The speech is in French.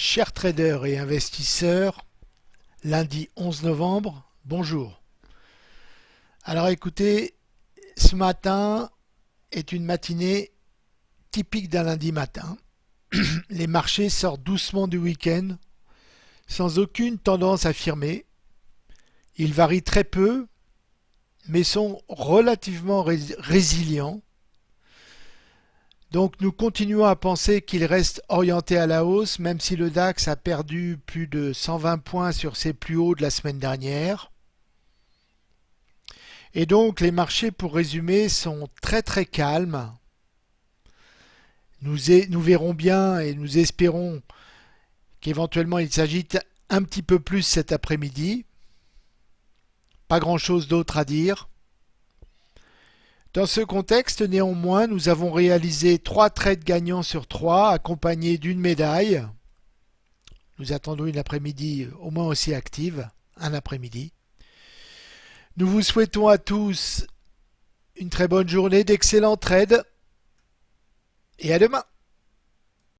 Chers traders et investisseurs, lundi 11 novembre, bonjour. Alors écoutez, ce matin est une matinée typique d'un lundi matin. Les marchés sortent doucement du week-end, sans aucune tendance affirmée. Ils varient très peu, mais sont relativement résilients donc nous continuons à penser qu'il reste orienté à la hausse, même si le DAX a perdu plus de 120 points sur ses plus hauts de la semaine dernière. Et donc les marchés, pour résumer, sont très très calmes. Nous, nous verrons bien et nous espérons qu'éventuellement il s'agite un petit peu plus cet après-midi. Pas grand-chose d'autre à dire. Dans ce contexte, néanmoins, nous avons réalisé trois trades gagnants sur trois, accompagnés d'une médaille. Nous attendons une après-midi au moins aussi active, un après-midi. Nous vous souhaitons à tous une très bonne journée, d'excellents trades, et à demain